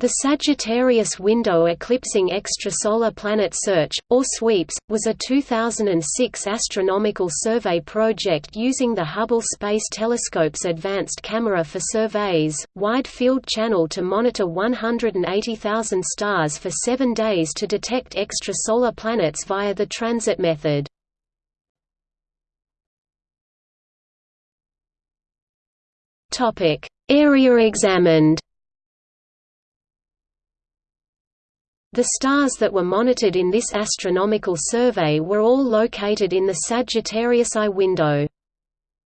The Sagittarius Window Eclipsing Extrasolar Planet Search, or SWEEPS, was a 2006 astronomical survey project using the Hubble Space Telescope's Advanced Camera for Surveys, Wide Field Channel to monitor 180,000 stars for seven days to detect extrasolar planets via the transit method. Area examined The stars that were monitored in this astronomical survey were all located in the Sagittarius I window.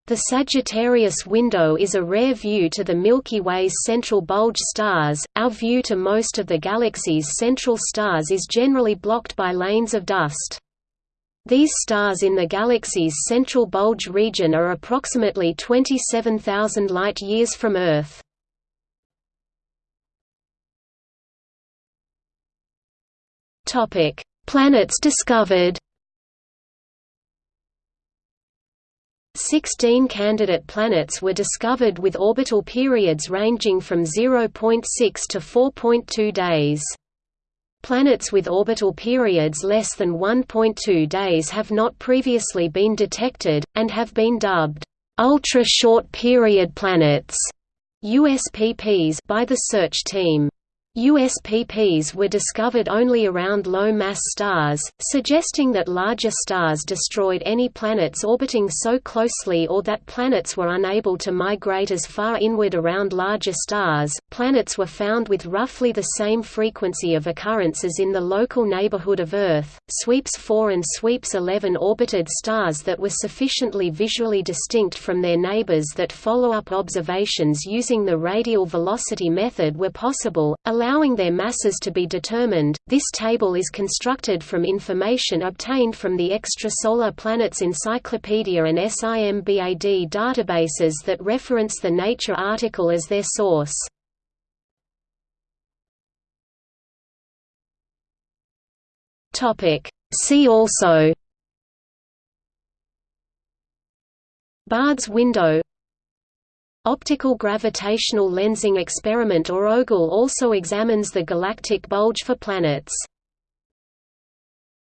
The Sagittarius window is a rare view to the Milky Way's central bulge stars. Our view to most of the galaxy's central stars is generally blocked by lanes of dust. These stars in the galaxy's central bulge region are approximately 27,000 light-years from Earth. Topic: Planets discovered. 16 candidate planets were discovered with orbital periods ranging from 0.6 to 4.2 days. Planets with orbital periods less than 1.2 days have not previously been detected, and have been dubbed, "...ultra-short period planets", USPPs by the search team. USPPs were discovered only around low-mass stars, suggesting that larger stars destroyed any planets orbiting so closely or that planets were unable to migrate as far inward around larger stars. Planets were found with roughly the same frequency of occurrence as in the local neighborhood of Earth. Sweeps 4 and Sweeps 11 orbited stars that were sufficiently visually distinct from their neighbors that follow-up observations using the radial velocity method were possible, allowing their masses to be determined. This table is constructed from information obtained from the Extrasolar Planets Encyclopedia and SIMBAD databases that reference the Nature article as their source. Topic See also Baade's window Optical gravitational lensing experiment or OGLE also examines the galactic bulge for planets.